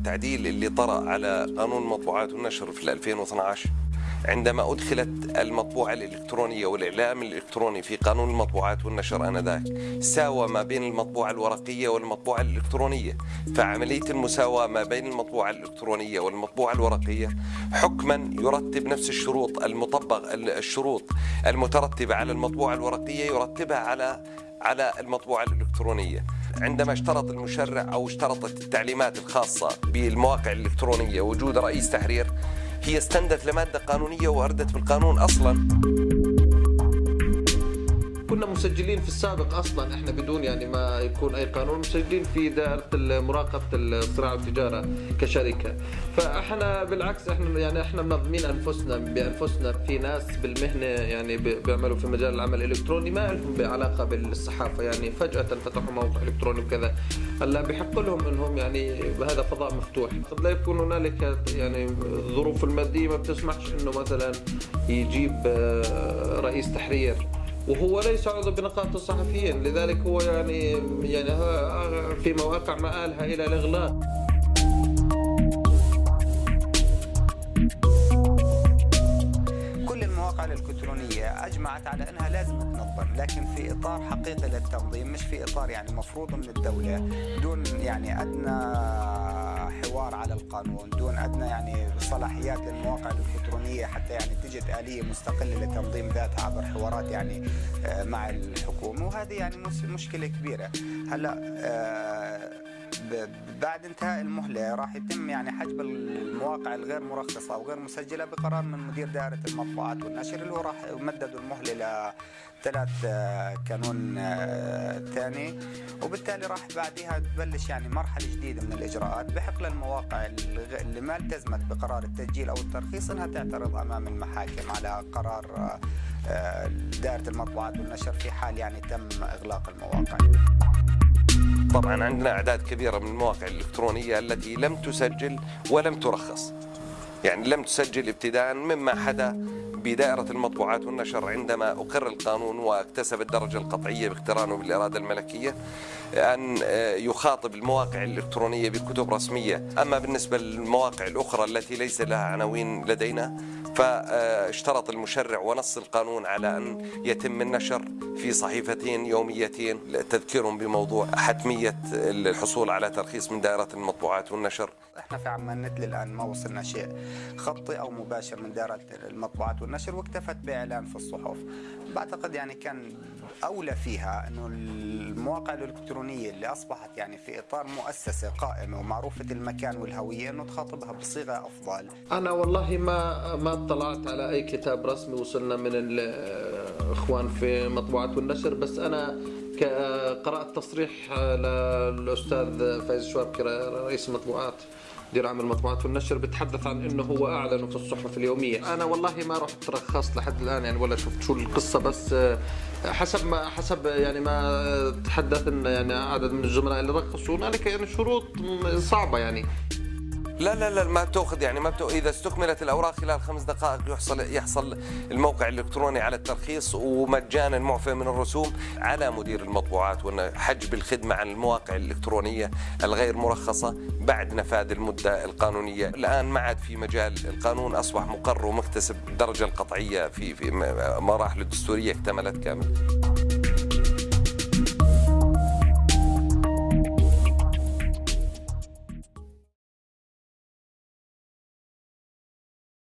التعديل اللي طرأ على قانون المطبوعات والنشر في 2012 عندما أدخلت المطبوعة الإلكترونية والإعلام الإلكتروني في قانون المطبوعات والنشر آنذاك ساوى ما بين المطبوعة الورقية والمطبوعة الإلكترونية. فعملية المساواة ما بين المطبوعة الإلكترونية والمطبوعة الورقية حكما يرتب نفس الشروط المطبق الشروط المترتبة على المطبوعة الورقية يرتبها على على المطبوعة الإلكترونية. عندما اشترط المشرع أو اشترطت التعليمات الخاصة بالمواقع الإلكترونية وجود رئيس تحرير هي استندت لمادة قانونية وأردت بالقانون أصلا. كنا مسجلين في السابق أصلا. إحنا بدون يعني ما يكون أي قانون مسجلين في دائرة مراقبة الصراع والتجاره كشركة. فإحنا بالعكس إحنا يعني إحنا منظمين أنفسنا بأنفسنا في ناس بالمهنة يعني بيعملوا في مجال العمل الإلكتروني ما لهم بعلاقة بالصحافة. يعني فجأة فتحوا موقع إلكتروني وكذا. هلا بحق لهم إنهم يعني هذا فضاء مفتوح. قد لا يكون هنالك يعني الظروف المادية ما بتسمحش إنه مثلا يجيب آه، رئيس تحرير. وهو ليس عضو بنقابة الصحفيين لذلك هو يعني يعني في مواقع مآلها إلى الإغلاق. كل المواقع الإلكترونية أجمعت على أنها لازم تنظم لكن في إطار حقيقي للتنظيم مش في إطار يعني مفروض من الدولة دون يعني أدنى حوار على القانون دون أدنى يعني صلاحيات للمواقع الإلكترونية حتى يعني تجد آلية مستقلة لتنظيم ذاتها عبر حوارات يعني آه، مع الحكومة. وهذه يعني مشكلة كبيرة. هلا آه، بعد انتهاء المهلة راح يتم يعني حجب المواقع الغير مرخصة وغير مسجلة بقرار من مدير دائرة المطبوعات والنشر اللي هو راح يمددوا المهلة ثلاث آه، كانون آه، ثاني. وبالتالي راح بعدها تبلش يعني مرحلة جديدة من الإجراءات بحق للمواقع اللي ما التزمت بقرار التسجيل أو الترخيص إنها تعترض أمام المحاكم على قرار دائرة المطبوعات والنشر في حال يعني تم إغلاق المواقع. طبعا عندنا أعداد كبيرة من المواقع الإلكترونية التي لم تسجل ولم ترخص. يعني لم تسجل ابتداء مما حدا بدائرة المطبوعات والنشر عندما أقر القانون واكتسب الدرجة القطعية باقترانه بالإرادة الملكية أن يخاطب المواقع الإلكترونية بكتب رسمية. أما بالنسبة للمواقع الأخرى التي ليس لها عناوين لدينا فاشترط المشرع ونص القانون على أن يتم النشر في صحيفتين يوميتين تذكيرهم بموضوع حتمية الحصول على ترخيص من دائرة المطبوعات والنشر. إحنا في عمان نت الآن ما وصلنا شيء خطي أو مباشر من دائرة المطبوعات والنشر واكتفت بإعلان في الصحف. بعتقد يعني كان أولى فيها أنه المواقع الإلكترونية اللي أصبحت يعني في إطار مؤسسة قائمة ومعروفة المكان والهوية أنه تخاطبها بصيغة أفضل. أنا والله ما ما اطلعت على أي كتاب رسمي وصلنا من الإخوان في مطبوعات والنشر بس أنا قرأت تصريح للأستاذ فايز شواركي رئيس المطبوعات مدير عام المطبوعات والنشر بتحدث عن إنه هو اعلنه في الصحف اليومية. أنا والله ما رحت رخصت لحد الآن يعني ولا شفت شو القصة بس حسب ما حسب يعني ما تحدث إن يعني عدد من الزملاء اللي رخصوا هنالك يعني شروط صعبة يعني. لا لا لا ما بتأخذ يعني ما بتأخذ إذا استكملت الأوراق خلال خمس دقائق يحصل يحصل الموقع الإلكتروني على الترخيص ومجانا معفى من الرسوم على مدير المطبوعات وأن حجب الخدمه عن المواقع الإلكترونية الغير مرخصة بعد نفاذ المدة القانونية، الآن ما عاد في مجال القانون أصبح مقر ومكتسب الدرجه القطعية في في مراحل الدستورية اكتملت كامل.